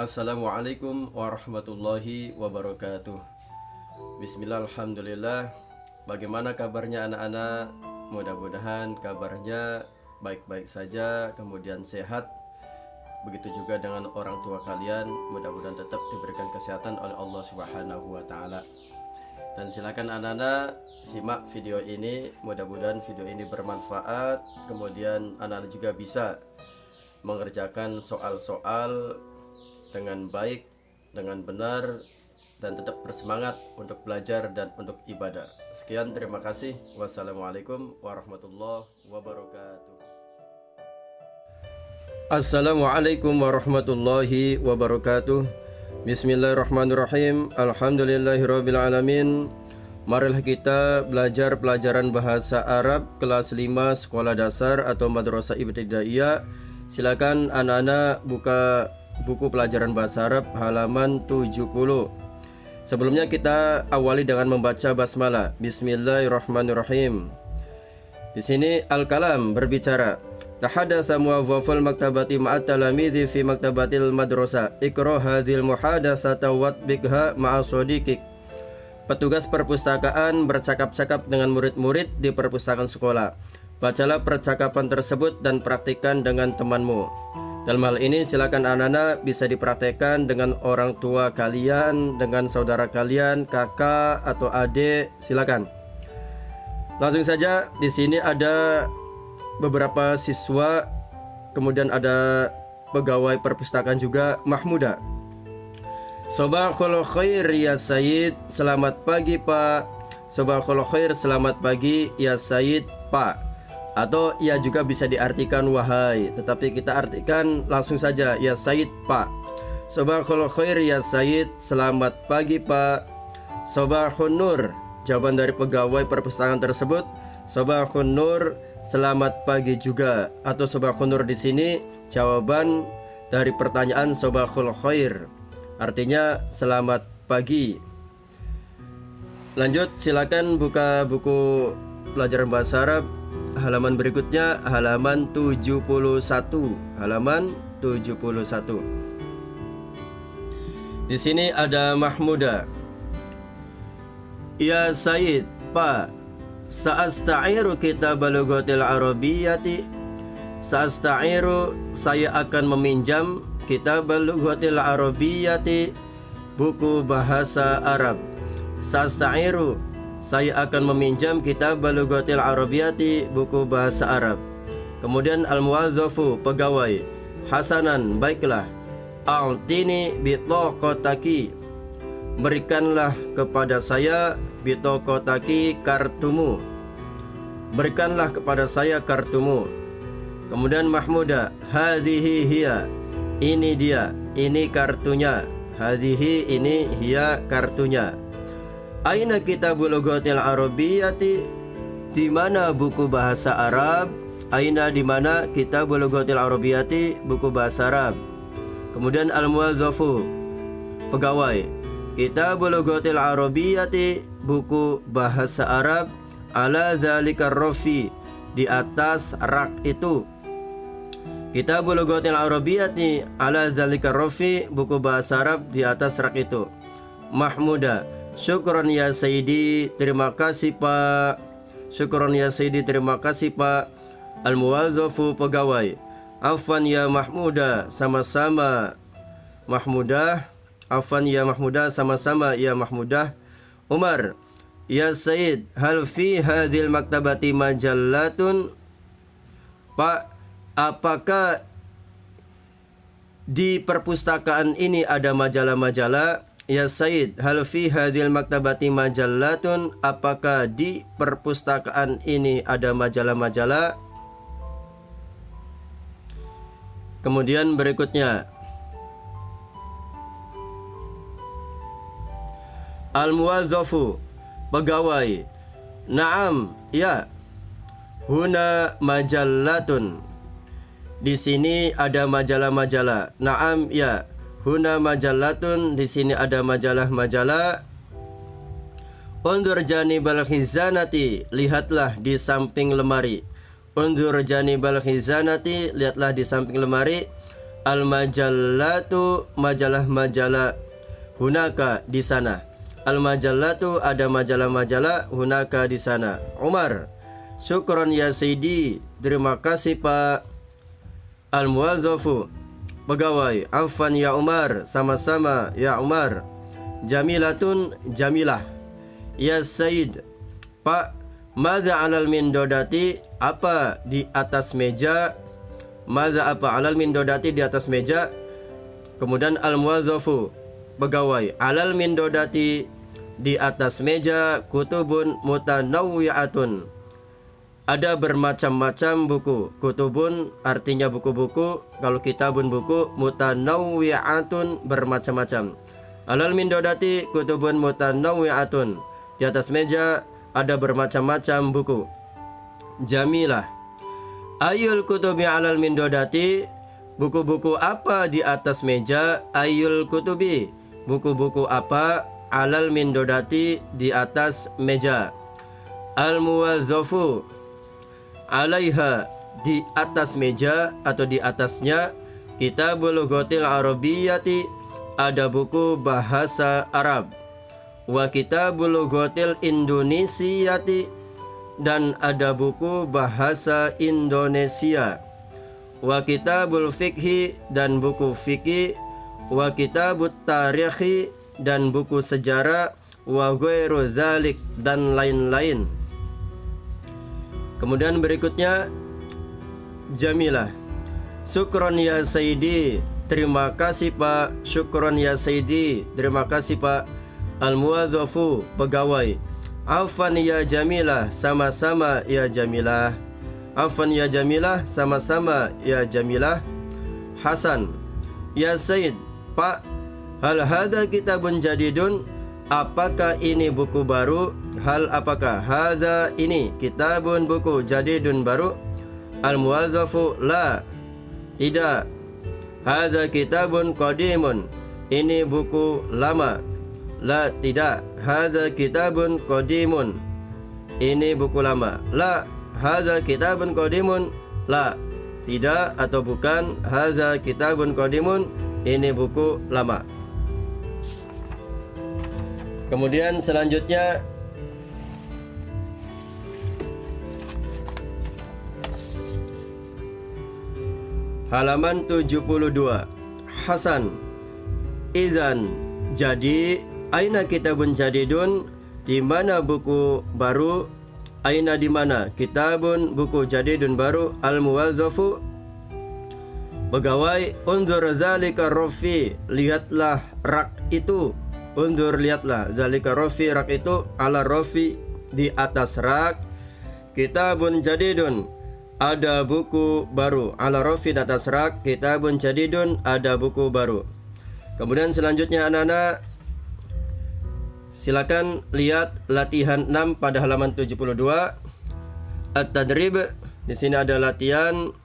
Assalamualaikum warahmatullahi wabarakatuh. Bismillah, Alhamdulillah Bagaimana kabarnya anak-anak? Mudah-mudahan kabarnya baik-baik saja Kemudian sehat. Begitu juga dengan orang tua kalian Mudah-mudahan tetap diberikan kesehatan oleh Allah subhanahu wa ta'ala. Dan silakan anak-anak simak video ini. Mudah-mudahan video ini bermanfaat. Kemudian anak-anak juga bisa mengerjakan soal-soal dengan baik, dengan benar, dan tetap bersemangat untuk belajar dan untuk ibadah. Sekian, terima kasih. Wassalamualaikum warahmatullahi wabarakatuh. Assalamualaikum warahmatullahi wabarakatuh. Bismillahirrahmanirrahim. Alhamdulillahirrabbilalamin. Marilah kita belajar pelajaran bahasa Arab kelas 5 sekolah dasar atau madrasah ibtidaiyah. Silakan anak-anak buka buku pelajaran bahasa Arab halaman 70. Sebelumnya kita awali dengan membaca basmalah. Bismillahirrahmanirrahim. Di sini Al-Kalam berbicara. Tahadatsa muwazzaful maktabati ma'at talamidhi fi maktabatil madrasah. Iqra hadhil muhadatsata watbiqha ma'a sadiqik. Petugas perpustakaan bercakap-cakap dengan murid-murid di perpustakaan sekolah. Bacalah percakapan tersebut dan praktikkan dengan temanmu. Dalam hal ini silakan anak-anak bisa dipraktekkan dengan orang tua kalian, dengan saudara kalian, kakak atau adik, silakan. Langsung saja di sini ada beberapa siswa, kemudian ada pegawai perpustakaan juga Mahmuda. Sobahul khair ya Said, selamat pagi Pak. Sobahul khair, selamat pagi ya Said Pak atau ia juga bisa diartikan wahai tetapi kita artikan langsung saja ya Said Pak. Sobahul khair ya Said selamat pagi Pak. Sobahun Nur jawaban dari pegawai perpustakaan tersebut Sobahun Nur selamat pagi juga. Atau Sobahun Nur di sini jawaban dari pertanyaan Sobahul khair artinya selamat pagi. Lanjut silakan buka buku pelajaran bahasa Arab halaman berikutnya halaman 71 halaman 71 di sini ada Mahmuda. Ya Said Pak Sa'asta'iru kitab lugatil arabiyyati? Sa'asta'iru saya akan meminjam kitab lugatil arabiyyati buku bahasa Arab. Sa'asta'iru saya akan meminjam kitab Balughatil Arabiyati buku bahasa Arab. Kemudian al-muwadzafu pegawai. Hasanan baiklah. A'tini bitaqataki. Berikanlah kepada saya bitaqataki kartumu. Berikanlah kepada saya kartumu. Kemudian Mahmuda, hadhihi hiya. Ini dia, ini kartunya. Hadhihi ini hiya kartunya. Aina kitabul lughatil arabiyyati? Di mana buku bahasa Arab? Aina di mana kitabul lughatil arabiyyati? Buku bahasa Arab. Kemudian al-muwadzafu pegawai. Kitabul lughatil arabiyyati buku bahasa Arab ala zalikar rafi di atas rak itu. Kitabul lughatil arabiyyati ala zalikar rafi buku bahasa Arab di atas rak itu. Mahmuda Syukron ya Sayyidi. Terima kasih Pak. Syukron ya Sayyidi. Terima kasih Pak. Al-Muwadzafu pegawai. Afan ya Mahmuda Sama-sama. Mahmudah Afan ya Mahmudah Sama-sama. Ya Mahmudah Umar. Ya Sayyid Hal fi hadil maktabati majallatun? Pak Apakah di perpustakaan ini ada majalah-majalah Ya Said, hal fi hadil maktabati majallatun? Apakah di perpustakaan ini ada majalah-majalah? Kemudian berikutnya. Al-muwadzafu pegawai. Naam, ya. Huna majallatun. Di sini ada majalah-majalah. Naam, ya Huna majallatun di sini ada majalah-majalah. Undur janibal khizanati, lihatlah di samping lemari. Undur janibal khizanati, lihatlah di samping lemari. Al majallatu majalah-majalah hunaka di sana. Al majallatu ada majalah-majalah hunaka di sana. Umar, syukron ya Sayyidi. Terima kasih Pak. Al muwadzafu pegawai. Afan ya Umar, sama-sama ya Umar. Jamilatun jamilah. Ya Sayyid. Pak, Maza alal min dodati apa di atas meja Maza apa alal min dodati di atas meja Kemudian al muwadzafu pegawai alal min dodati di atas meja kutubun mutanawwi'atun ada bermacam-macam buku. Kutubun artinya buku-buku. Kalau kitabun buku mutanawwi'atun bermacam-macam. Alal min dodati kutubun mutanawwi'atun di atas meja ada bermacam-macam buku. Jamilah. Ayul kutubi alal mindodati Buku-buku apa di atas meja? Ayul kutubi. Buku-buku apa alal mindodati di atas meja? Al muwazzafu Alaiha di atas meja atau di atasnya Kitabul Ghotil Arabiyati Ada buku bahasa Arab. Wa kitabul gotil Indonesiati dan ada buku bahasa Indonesia. Wa kitabul fikhi dan buku fikih wa kitabut tarikhi dan buku sejarah. Wa ghairu dan lain-lain kemudian berikutnya Jamilah Syukron ya Sayyidi. Terima kasih Pak. Syukron ya Sayyidi. Terima kasih Pak. Al-muwadzafu pegawai. Afan ya Jamilah sama-sama ya Jamilah Afan ya Jamilah sama-sama ya Jamilah Hasan. Ya Said Pak Hal hada kitabun jadidun Apakah ini buku baru? Hal apakah? Hada ini kitabun buku jadidun baru? Al-muwadzafu la. Tidak. Hada kitabun qadimun. Ini buku lama. La tidak. Hadha kitabun qadimun. Ini buku lama. La. Hadha kitabun qadimun. La. Tidak atau bukan. Hadha kitabun qadimun. Ini buku lama Kemudian selanjutnya Halaman 72 Hasan Izan Jadi Aina kitabun jadidun? Di mana buku baru? Aina di mana? Kitabun buku jadidun baru al muwazzafu Pegawai undur zalika rofi lihatlah rak itu undur lihatlah zalika rofi rak itu ala rofi di atas rak kitabun jadidun ada buku baru ala rofi di atas rak kitabun jadidun ada buku baru kemudian selanjutnya anak-anak Silakan lihat latihan 6 pada halaman 72. At-tadrib di sini ada latihan.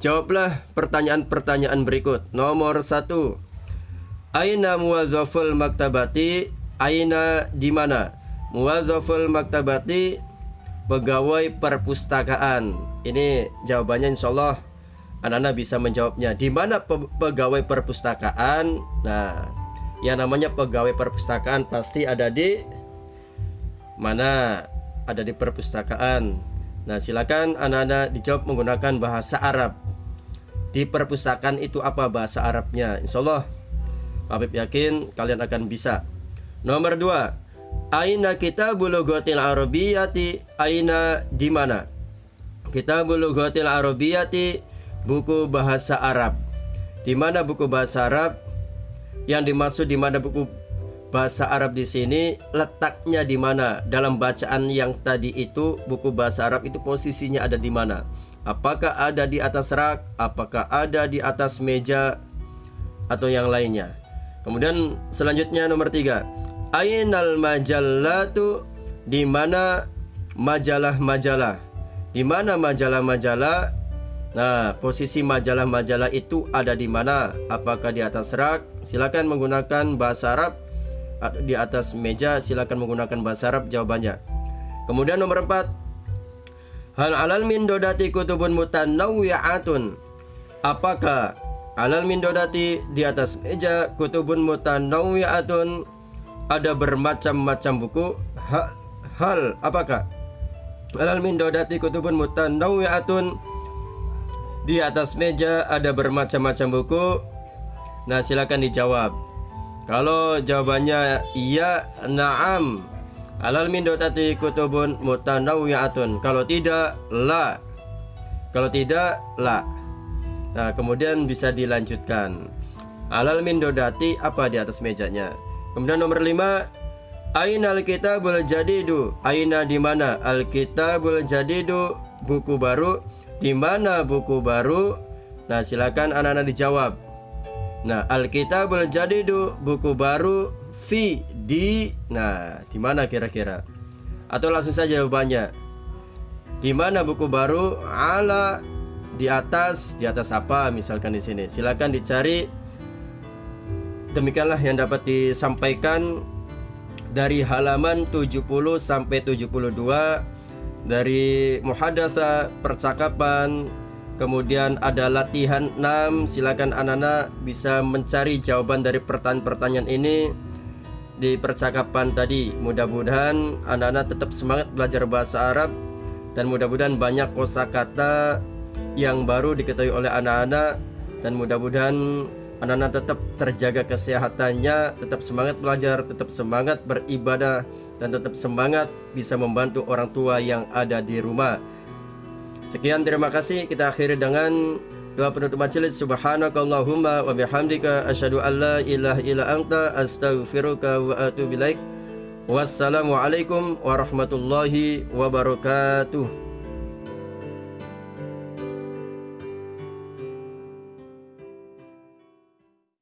Jawablah pertanyaan-pertanyaan berikut. Nomor 1. Aina muwazzaful maktabati? Aina di mana? Muwazzaful maktabati pegawai perpustakaan. Ini jawabannya insyaallah anak-anak bisa menjawabnya. Di mana pegawai perpustakaan? Nah, yang namanya pegawai perpustakaan pasti ada di mana ada di perpustakaan nah silakan anak-anak dijawab menggunakan bahasa Arab di perpustakaan itu apa bahasa Arabnya Insya Allah Habib yakin kalian akan bisa. Nomor dua Aina kita bulugotil arabiyati Aina di mana? Kita bulugotil arabiyati buku bahasa Arab. Di mana buku bahasa Arab? Yang dimaksud di mana buku bahasa Arab di sini? Letaknya di mana? Dalam bacaan yang tadi itu buku bahasa Arab itu posisinya ada di mana? Apakah ada di atas rak? Apakah ada di atas meja? Atau yang lainnya? Kemudian selanjutnya nomor tiga Ainal majallatu di mana majalah-majalah? Di mana majalah-majalah Nah, posisi majalah-majalah itu ada di mana? Apakah di atas rak? Silakan menggunakan bahasa Arab di atas meja silakan menggunakan bahasa Arab jawabannya. Kemudian nomor 4. Hal alal min dodati kutubun mutanawwi'atun. Apakah Alal mindodati di atas meja kutubun mutanawwi'atun ada bermacam-macam buku. Ha, hal apakah? Alal mindodati kutubun mutanawwi'atun di atas meja ada bermacam-macam buku. Nah, silakan dijawab. Kalau jawabannya iya, na'am. Alal mindodati kutubun mutanawwi'atun. Kalau tidak, la. Kalau tidak, la. Nah, kemudian bisa dilanjutkan. Alal min dodati apa di atas mejanya? Kemudian nomor 5 Aina al-kitabul jadidu? Aina di mana? Al-kitabul jadidu buku baru. Di mana buku baru? Nah, silakan anak-anak dijawab. Nah, al-kitabul jadidu buku baru fi di Nah, di mana kira-kira? Atau langsung saja jawabannya. Di mana buku baru? Ala di atas di atas apa misalkan di sini. Silakan dicari. Demikianlah yang dapat disampaikan dari halaman 70 sampai 72 dari muhadasa percakapan kemudian ada latihan 6 silakan anak-anak bisa mencari jawaban dari pertanyaan-pertanyaan ini di percakapan tadi. Mudah-mudahan anak-anak tetap semangat belajar bahasa Arab dan mudah-mudahan banyak kosakata yang baru diketahui oleh anak-anak dan mudah-mudahan anak-anak tetap terjaga kesehatannya, tetap semangat belajar, tetap semangat beribadah dan tetap semangat bisa membantu orang tua yang ada di rumah. Sekian terima kasih kita akhiri dengan doa penutup majelis subhanakallahumma wa bihamdika asyhadu an la ilaha illa anta astaghfiruka wa atubu ilaik. Wassalamualaikum warahmatullahi wabarakatuh.